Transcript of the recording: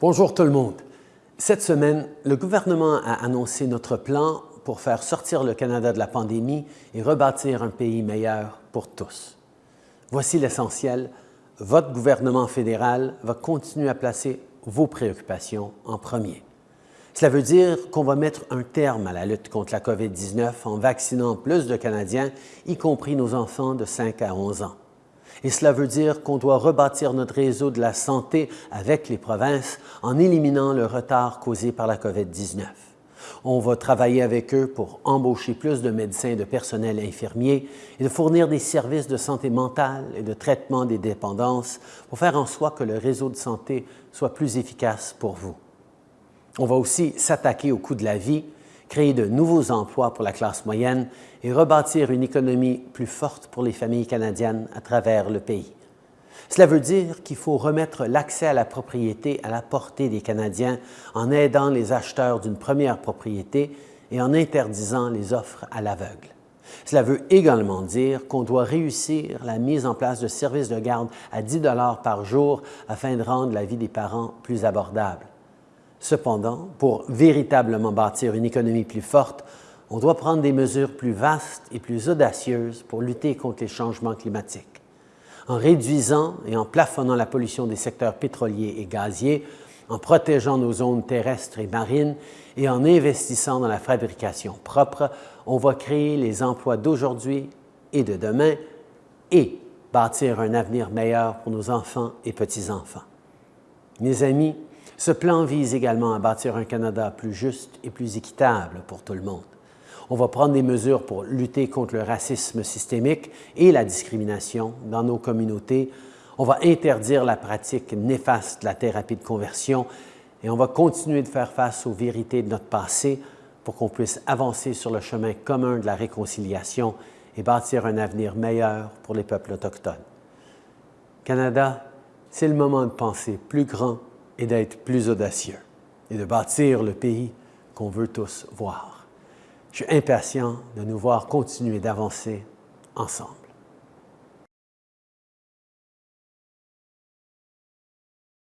Bonjour tout le monde. Cette semaine, le gouvernement a annoncé notre plan pour faire sortir le Canada de la pandémie et rebâtir un pays meilleur pour tous. Voici l'essentiel. Votre gouvernement fédéral va continuer à placer vos préoccupations en premier. Cela veut dire qu'on va mettre un terme à la lutte contre la COVID-19 en vaccinant plus de Canadiens, y compris nos enfants de 5 à 11 ans. Et cela veut dire qu'on doit rebâtir notre réseau de la santé avec les provinces en éliminant le retard causé par la COVID-19. On va travailler avec eux pour embaucher plus de médecins et de personnel infirmier et de fournir des services de santé mentale et de traitement des dépendances pour faire en sorte que le réseau de santé soit plus efficace pour vous. On va aussi s'attaquer au coût de la vie créer de nouveaux emplois pour la classe moyenne et rebâtir une économie plus forte pour les familles canadiennes à travers le pays. Cela veut dire qu'il faut remettre l'accès à la propriété à la portée des Canadiens en aidant les acheteurs d'une première propriété et en interdisant les offres à l'aveugle. Cela veut également dire qu'on doit réussir la mise en place de services de garde à 10 par jour afin de rendre la vie des parents plus abordable. Cependant, pour véritablement bâtir une économie plus forte, on doit prendre des mesures plus vastes et plus audacieuses pour lutter contre les changements climatiques. En réduisant et en plafonnant la pollution des secteurs pétroliers et gaziers, en protégeant nos zones terrestres et marines et en investissant dans la fabrication propre, on va créer les emplois d'aujourd'hui et de demain et bâtir un avenir meilleur pour nos enfants et petits-enfants. Mes amis, ce plan vise également à bâtir un Canada plus juste et plus équitable pour tout le monde. On va prendre des mesures pour lutter contre le racisme systémique et la discrimination dans nos communautés. On va interdire la pratique néfaste de la thérapie de conversion et on va continuer de faire face aux vérités de notre passé pour qu'on puisse avancer sur le chemin commun de la réconciliation et bâtir un avenir meilleur pour les peuples autochtones. Canada, c'est le moment de penser plus grand et d'être plus audacieux et de bâtir le pays qu'on veut tous voir. Je suis impatient de nous voir continuer d'avancer ensemble.